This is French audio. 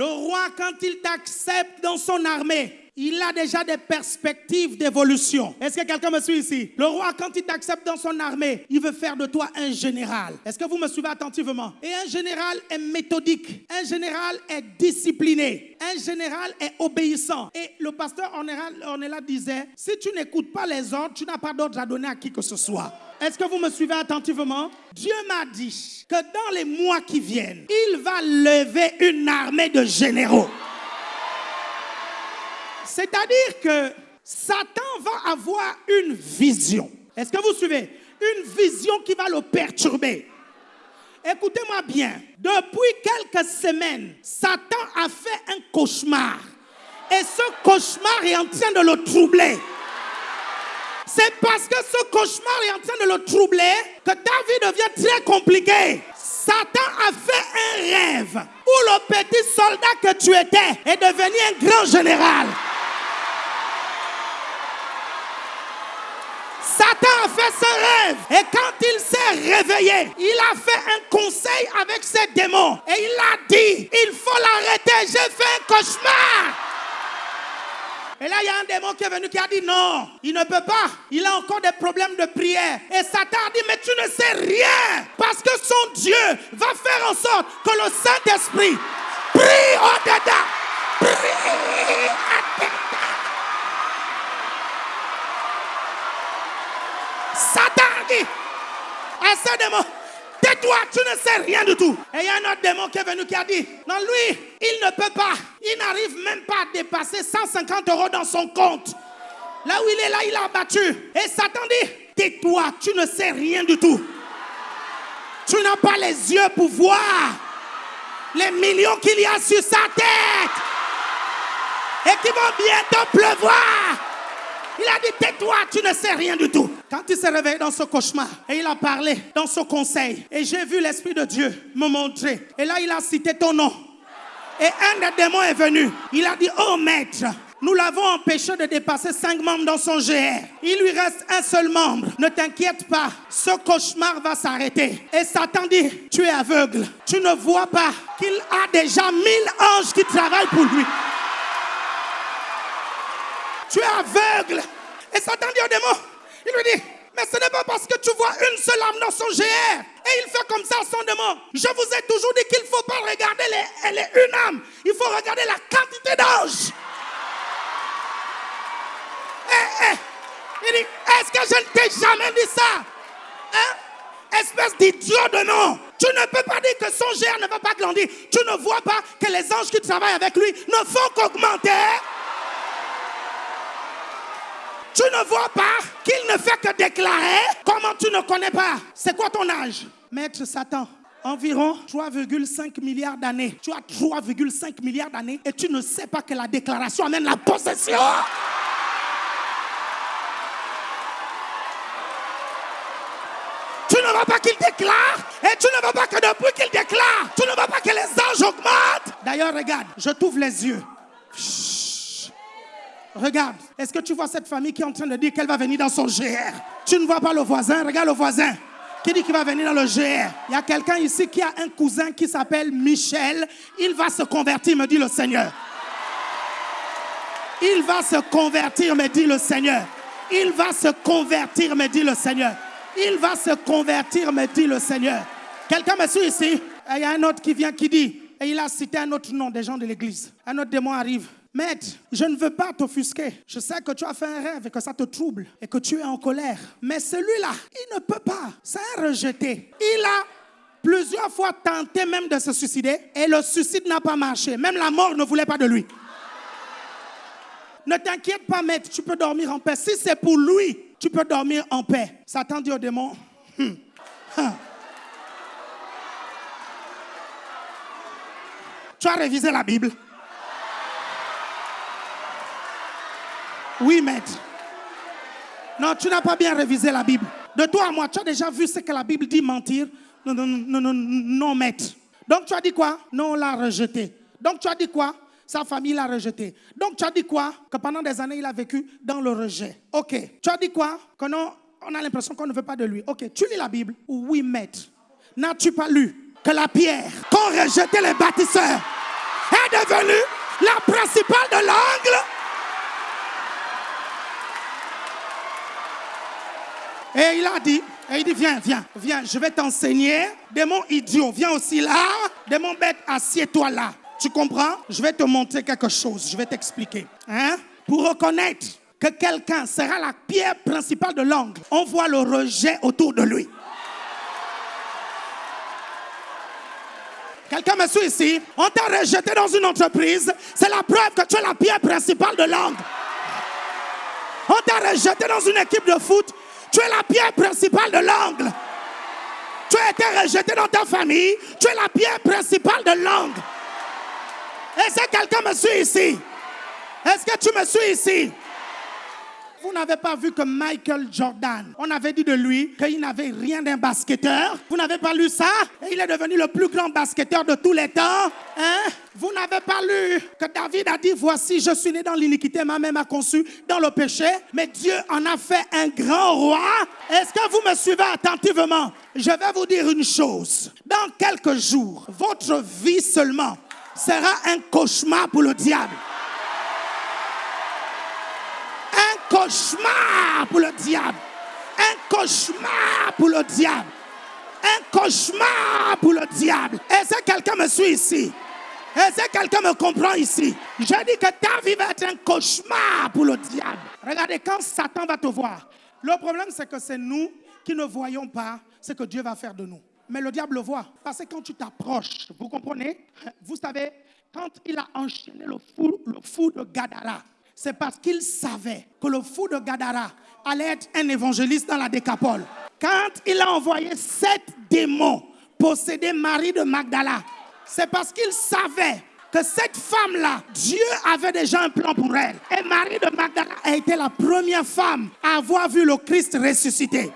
Le roi, quand il t'accepte dans son armée, il a déjà des perspectives d'évolution. Est-ce que quelqu'un me suit ici? Le roi, quand il t'accepte dans son armée, il veut faire de toi un général. Est-ce que vous me suivez attentivement? Et un général est méthodique. Un général est discipliné. Un général est obéissant. Et le pasteur Ornella disait, si tu n'écoutes pas les ordres, tu n'as pas d'ordre à donner à qui que ce soit. Est-ce que vous me suivez attentivement? Dieu m'a dit que dans les mois qui viennent, il va lever une armée de généraux. C'est-à-dire que Satan va avoir une vision. Est-ce que vous suivez? Une vision qui va le perturber. Écoutez-moi bien. Depuis quelques semaines, Satan a fait un cauchemar. Et ce cauchemar est en train de le troubler. C'est parce que ce cauchemar est en train de le troubler que ta vie devient très compliquée. Satan a fait un rêve où le petit soldat que tu étais est devenu un grand général. Ce rêve. Et quand il s'est réveillé, il a fait un conseil avec ses démons. Et il a dit, il faut l'arrêter, j'ai fait un cauchemar. Et là, il y a un démon qui est venu qui a dit non, il ne peut pas. Il a encore des problèmes de prière. Et Satan a dit, mais tu ne sais rien. Parce que son Dieu va faire en sorte que le Saint-Esprit prie au-dedans. Prie Satan dit à ce démon, tais-toi, tu ne sais rien du tout. Et il y a un autre démon qui est venu qui a dit, non, lui, il ne peut pas, il n'arrive même pas à dépasser 150 euros dans son compte. Là où il est là, il a battu. Et Satan dit, tais-toi, tu ne sais rien du tout. Tu n'as pas les yeux pour voir les millions qu'il y a sur sa tête et qui vont bientôt pleuvoir. Il a dit, tais-toi, tu ne sais rien du tout. Quand il s'est réveillé dans ce cauchemar et il a parlé dans ce conseil, et j'ai vu l'Esprit de Dieu me montrer, et là il a cité ton nom. Et un des démons est venu. Il a dit, oh maître, nous l'avons empêché de dépasser cinq membres dans son GR. Il lui reste un seul membre. Ne t'inquiète pas, ce cauchemar va s'arrêter. Et Satan dit, tu es aveugle. Tu ne vois pas qu'il a déjà mille anges qui travaillent pour lui tu es aveugle. Et Satan dit au démon, il lui dit, mais ce n'est pas parce que tu vois une seule âme dans son GR. Et il fait comme ça à son démon. Je vous ai toujours dit qu'il ne faut pas regarder les, une âme. Il faut regarder la quantité d'anges. Eh, eh. Il dit, est-ce que je ne t'ai jamais dit ça? Hein? Espèce d'idiot de nom. Tu ne peux pas dire que son GR ne va pas grandir. Tu ne vois pas que les anges qui travaillent avec lui ne font qu'augmenter. Tu ne vois pas qu'il ne fait que déclarer Comment tu ne connais pas C'est quoi ton âge? Maître Satan, environ 3,5 milliards d'années. Tu as 3,5 milliards d'années et tu ne sais pas que la déclaration amène la possession. Tu ne vois pas qu'il déclare et tu ne vois pas que depuis qu'il déclare, tu ne vois pas que les anges augmentent. D'ailleurs, regarde, je t'ouvre les yeux. Regarde, est-ce que tu vois cette famille qui est en train de dire qu'elle va venir dans son GR Tu ne vois pas le voisin? Regarde le voisin qui dit qu'il va venir dans le GR. Il y a quelqu'un ici qui a un cousin qui s'appelle Michel. Il va se convertir, me dit le Seigneur. Il va se convertir, me dit le Seigneur. Il va se convertir, me dit le Seigneur. Il va se convertir, me dit le Seigneur. Quelqu'un me suit ici? Il y a un autre qui vient qui dit, et il a cité un autre nom des gens de l'église. Un autre démon arrive. Maître, je ne veux pas t'offusquer. Je sais que tu as fait un rêve et que ça te trouble et que tu es en colère. Mais celui-là, il ne peut pas. C'est un rejeté. Il a plusieurs fois tenté même de se suicider et le suicide n'a pas marché. Même la mort ne voulait pas de lui. Ne t'inquiète pas, maître, tu peux dormir en paix. Si c'est pour lui, tu peux dormir en paix. Satan dit au démon, hum, hum. tu as révisé la Bible. Oui, maître. Non, tu n'as pas bien révisé la Bible. De toi à moi, tu as déjà vu ce que la Bible dit mentir? Non, non, non, non, non, maître. Donc tu as dit quoi? Non, on l'a rejeté. Donc tu as dit quoi? Sa famille l'a rejeté. Donc tu as dit quoi? Que pendant des années, il a vécu dans le rejet. Ok. Tu as dit quoi? Que non, on a l'impression qu'on ne veut pas de lui. Ok. Tu lis la Bible? Oui, maître. N'as-tu pas lu que la pierre qu'ont rejeté les bâtisseurs est devenue la principale de l'angle. Et il a dit, et il dit, viens, viens, viens, je vais t'enseigner. Démon idiot, viens aussi là. Démon bête, assieds-toi là. Tu comprends? Je vais te montrer quelque chose, je vais t'expliquer. Hein? Pour reconnaître que quelqu'un sera la pierre principale de l'angle, on voit le rejet autour de lui. Quelqu'un me suit ici? On t'a rejeté dans une entreprise. C'est la preuve que tu es la pierre principale de l'angle. On t'a rejeté dans une équipe de foot. Tu es la pierre principale de l'angle. Tu as été rejeté dans ta famille. Tu es la pierre principale de l'angle. Est-ce que quelqu'un me suit ici? Est-ce que tu me suis ici? Vous n'avez pas vu que Michael Jordan, on avait dit de lui qu'il n'avait rien d'un basketteur. Vous n'avez pas lu ça? Et il est devenu le plus grand basketteur de tous les temps. Hein? Vous n'avez pas lu que David a dit, voici, je suis né dans l'iniquité, ma mère m'a conçu dans le péché, mais Dieu en a fait un grand roi. Est-ce que vous me suivez attentivement? Je vais vous dire une chose. Dans quelques jours, votre vie seulement sera un cauchemar pour le diable. Cauchemar pour le diable. Un cauchemar pour le diable. Un cauchemar pour le diable. Est-ce que quelqu'un me suit ici? Est-ce que quelqu'un me comprend ici? Je dis que ta vie va être un cauchemar pour le diable. Regardez, quand Satan va te voir, le problème c'est que c'est nous qui ne voyons pas ce que Dieu va faire de nous. Mais le diable le voit. Parce que quand tu t'approches, vous comprenez? Vous savez, quand il a enchaîné le fou, le fou de Gadara, c'est parce qu'il savait que le fou de Gadara allait être un évangéliste dans la décapole. Quand il a envoyé sept démons posséder Marie de Magdala, c'est parce qu'il savait que cette femme-là, Dieu avait déjà un plan pour elle. Et Marie de Magdala a été la première femme à avoir vu le Christ ressuscité.